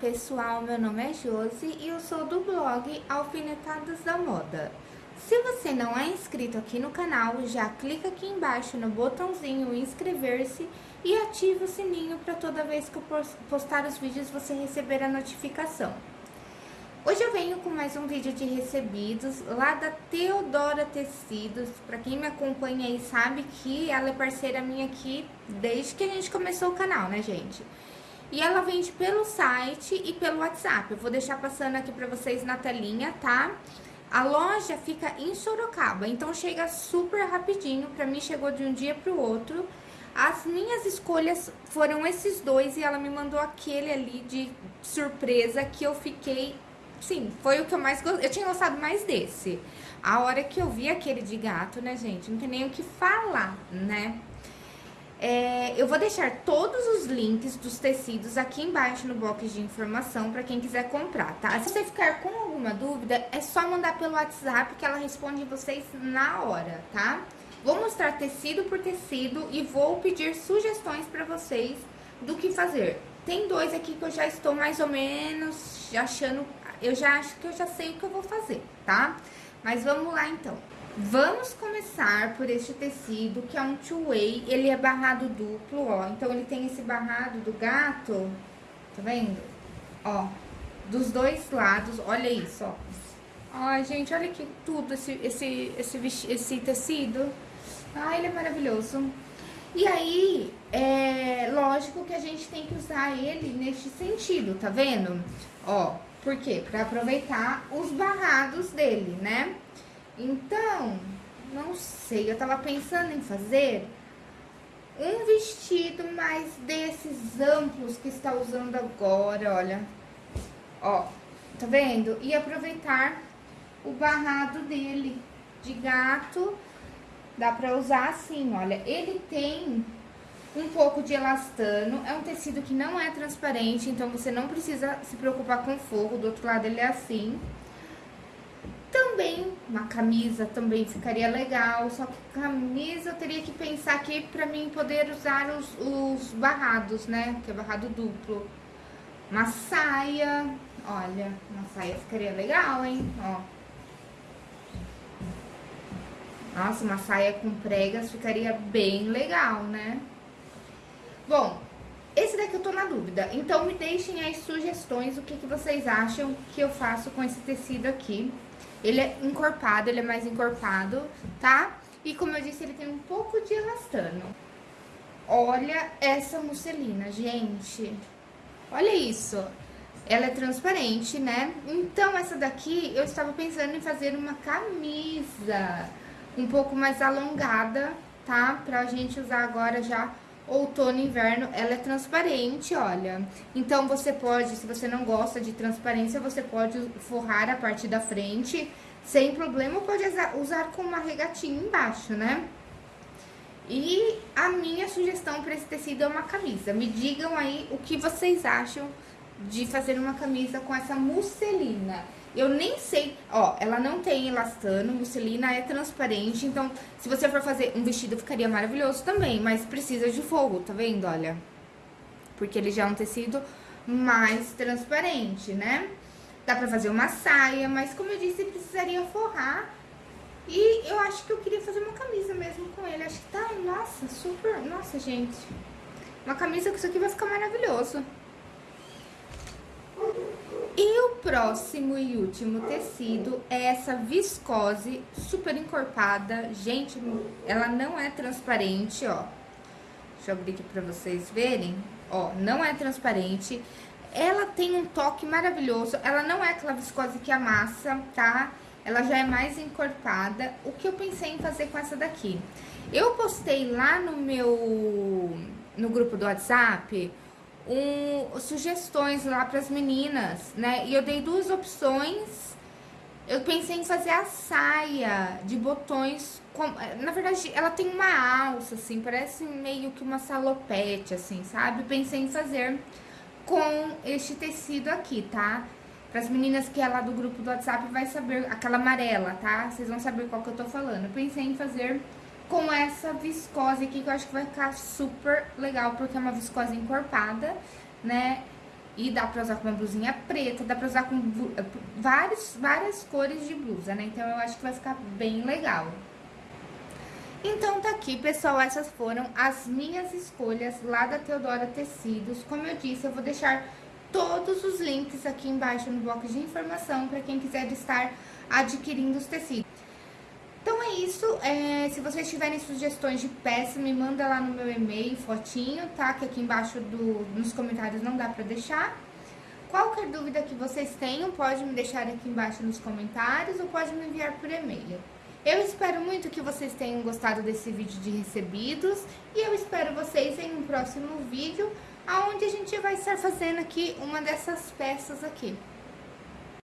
pessoal, meu nome é Josi e eu sou do blog Alfinetadas da Moda. Se você não é inscrito aqui no canal, já clica aqui embaixo no botãozinho inscrever-se e ativa o sininho para toda vez que eu postar os vídeos você receber a notificação. Hoje eu venho com mais um vídeo de recebidos lá da Teodora Tecidos. Para quem me acompanha aí sabe que ela é parceira minha aqui desde que a gente começou o canal, né, gente? E ela vende pelo site e pelo WhatsApp. Eu vou deixar passando aqui pra vocês na telinha, tá? A loja fica em Sorocaba, então chega super rapidinho. Pra mim chegou de um dia pro outro. As minhas escolhas foram esses dois e ela me mandou aquele ali de surpresa que eu fiquei... Sim, foi o que eu mais gostei. Eu tinha gostado mais desse. A hora que eu vi aquele de gato, né, gente? Não tem nem o que falar, né? É, eu vou deixar todos os links dos tecidos aqui embaixo no box de informação para quem quiser comprar, tá? Se você ficar com alguma dúvida, é só mandar pelo WhatsApp que ela responde vocês na hora, tá? Vou mostrar tecido por tecido e vou pedir sugestões para vocês do que fazer. Tem dois aqui que eu já estou mais ou menos achando... Eu já acho que eu já sei o que eu vou fazer, tá? Mas vamos lá, então. Vamos começar por este tecido, que é um two-way, ele é barrado duplo, ó. Então, ele tem esse barrado do gato, tá vendo? Ó, dos dois lados, olha isso, ó. Ai, gente, olha que tudo esse, esse, esse, esse tecido. Ai, ele é maravilhoso. E aí, é lógico que a gente tem que usar ele neste sentido, tá vendo? Ó, por quê? Pra aproveitar os barrados dele, né? Então, não sei, eu tava pensando em fazer um vestido mais desses amplos que está usando agora, olha. Ó, tá vendo? E aproveitar o barrado dele de gato. Dá pra usar assim, olha. Ele tem um pouco de elastano. É um tecido que não é transparente, então você não precisa se preocupar com fogo. Do outro lado ele é assim. Também, uma camisa também ficaria legal, só que camisa eu teria que pensar aqui pra mim poder usar os, os barrados, né? Que é barrado duplo. Uma saia, olha, uma saia ficaria legal, hein? Ó. Nossa, uma saia com pregas ficaria bem legal, né? Bom, esse daqui eu tô na dúvida, então me deixem aí sugestões, o que, que vocês acham que eu faço com esse tecido aqui. Ele é encorpado, ele é mais encorpado, tá? E como eu disse, ele tem um pouco de elastano. Olha essa musselina, gente. Olha isso. Ela é transparente, né? Então, essa daqui, eu estava pensando em fazer uma camisa um pouco mais alongada, tá? Pra gente usar agora já outono e inverno, ela é transparente, olha. Então, você pode, se você não gosta de transparência, você pode forrar a parte da frente sem problema, pode usar com uma regatinha embaixo, né? E a minha sugestão para esse tecido é uma camisa. Me digam aí o que vocês acham de fazer uma camisa com essa musselina. Eu nem sei, ó, ela não tem elastano, musselina é transparente, então se você for fazer um vestido ficaria maravilhoso também, mas precisa de fogo, tá vendo, olha? Porque ele já é um tecido mais transparente, né? Dá pra fazer uma saia, mas como eu disse, precisaria forrar. E eu acho que eu queria fazer uma camisa mesmo com ele, acho que tá, nossa, super, nossa, gente. Uma camisa com isso aqui vai ficar maravilhoso. E o próximo e último tecido é essa viscose super encorpada. Gente, ela não é transparente, ó. Deixa eu abrir aqui pra vocês verem. Ó, não é transparente. Ela tem um toque maravilhoso. Ela não é aquela viscose que amassa, tá? Ela já é mais encorpada. O que eu pensei em fazer com essa daqui? Eu postei lá no meu... no grupo do WhatsApp um, sugestões lá para as meninas, né? E eu dei duas opções. Eu pensei em fazer a saia de botões. Com, na verdade, ela tem uma alça, assim, parece meio que uma salopete, assim, sabe? Pensei em fazer com este tecido aqui, tá? Para as meninas que é lá do grupo do WhatsApp vai saber, aquela amarela, tá? Vocês vão saber qual que eu tô falando. Eu pensei em fazer com essa viscose aqui, que eu acho que vai ficar super legal, porque é uma viscose encorpada, né? E dá pra usar com uma blusinha preta, dá pra usar com várias, várias cores de blusa, né? Então, eu acho que vai ficar bem legal. Então, tá aqui, pessoal, essas foram as minhas escolhas lá da Teodora Tecidos. Como eu disse, eu vou deixar todos os links aqui embaixo no bloco de informação para quem quiser estar adquirindo os tecidos. É isso, é, se vocês tiverem sugestões de peça, me manda lá no meu e-mail, fotinho, tá? Que aqui embaixo do, nos comentários não dá pra deixar. Qualquer dúvida que vocês tenham, pode me deixar aqui embaixo nos comentários ou pode me enviar por e-mail. Eu espero muito que vocês tenham gostado desse vídeo de recebidos e eu espero vocês em um próximo vídeo, onde a gente vai estar fazendo aqui uma dessas peças aqui.